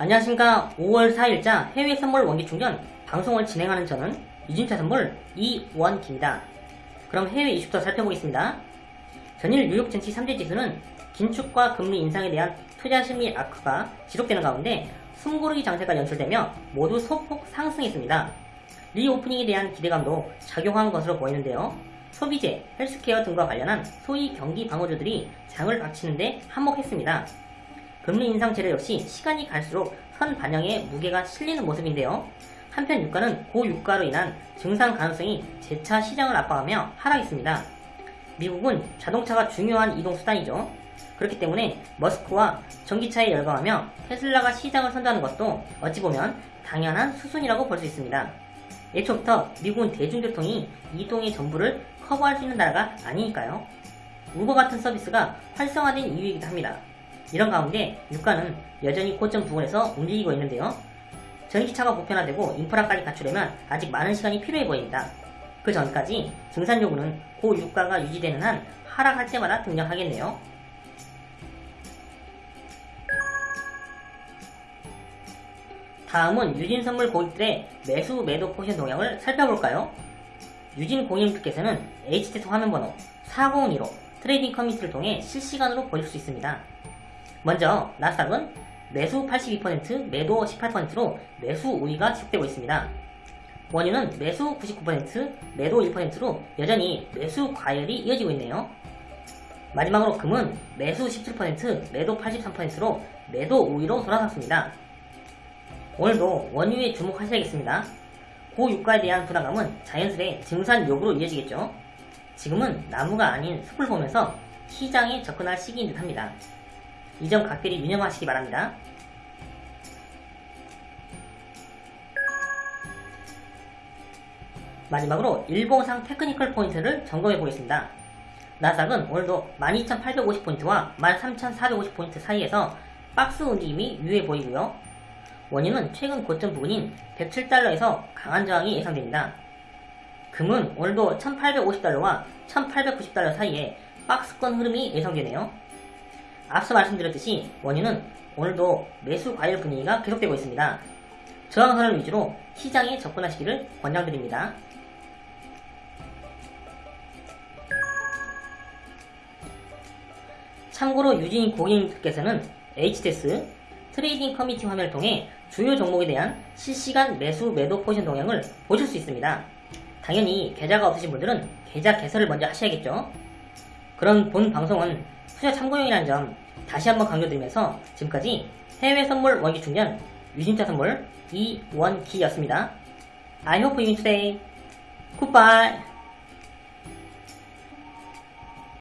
안녕하십니까 5월 4일자 해외 선물 원기 충전 방송을 진행하는 저는 유진투자선물 이원기입니다. 그럼 해외 이슈부터 살펴보겠습니다. 전일 뉴욕 증시 3대 지수는 긴축과 금리 인상에 대한 투자 심리 악화가 지속되는 가운데 숨고르기 장세가 연출되며 모두 소폭 상승했습니다. reopening에 대한 기대감도 작용한 것으로 보이는데요. 소비재, 헬스케어 등과 관련한 소위 경기 방어주들이 장을 받치는데 한몫했습니다. 금리 인상 재료 역시 시간이 갈수록 선 반영에 무게가 실리는 모습인데요. 한편 유가는 고유가로 인한 증상 가능성이 재차 시장을 압박하며 하락했습니다. 미국은 자동차가 중요한 이동 수단이죠. 그렇기 때문에 머스크와 전기차에 열광하며 테슬라가 시장을 선도하는 것도 어찌 보면 당연한 수순이라고 볼 수 있습니다. 애초부터 미국은 대중교통이 이동의 전부를 커버할 수 있는 나라가 아니니까요. 우버 같은 서비스가 활성화된 이유이기도 합니다. 이런 가운데 유가는 여전히 고점 부근에서 움직이고 있는데요. 전기차가 보편화되고 인프라까지 갖추려면 아직 많은 시간이 필요해 보입니다. 그 전까지 증산 요구는 고유가가 유지되는 한 하락할 때마다 등장하겠네요. 다음은 유진 선물 고객들의 매수 매도 포지션 동향을 살펴볼까요? 유진 고객님들께서는 HTS 화면번호 4012로 trading community를 통해 실시간으로 보실 수 있습니다. 먼저 나스닥은 매수 82%, 매도 18%로 매수 우위가 지속되고 있습니다. 원유는 매수 99%, 매도 1%로 여전히 매수 과열이 이어지고 있네요. 마지막으로 금은 매수 17%, 매도 83%로 매도 우위로 돌아섰습니다. 오늘도 원유에 주목하셔야겠습니다. 고유가에 대한 불안감은 자연스레 증산 요구로 이어지겠죠. 지금은 나무가 아닌 숲을 보면서 시장에 접근할 시기인 듯 합니다. 이 점 각별히 유념하시기 바랍니다. 마지막으로 일봉상 테크니컬 포인트를 점검해 보겠습니다. 나스닥은 오늘도 12,850포인트와 13,450포인트 사이에서 박스 움직임이 유해 보이고요. 원유는 최근 고점 부근인 107달러에서 강한 저항이 예상됩니다. 금은 오늘도 1850달러와 1890달러 사이에 박스권 흐름이 예상되네요. 앞서 말씀드렸듯이 원유는 오늘도 매수 과열 분위기가 계속되고 있습니다. 저항선을 위주로 시장에 접근하시기를 권장드립니다. 참고로 유진 고객님께서는 HTS trading community 화면을 통해 주요 종목에 대한 실시간 매수 매도 포지션 동향을 보실 수 있습니다. 당연히 계좌가 없으신 분들은 계좌 개설을 먼저 하셔야겠죠. 그럼 본 방송은 투자 참고용이라는 점 다시 한번 강조드리면서 지금까지 해외 선물 원기 충전 유진투자 선물 이원기였습니다. I hope you today. Goodbye.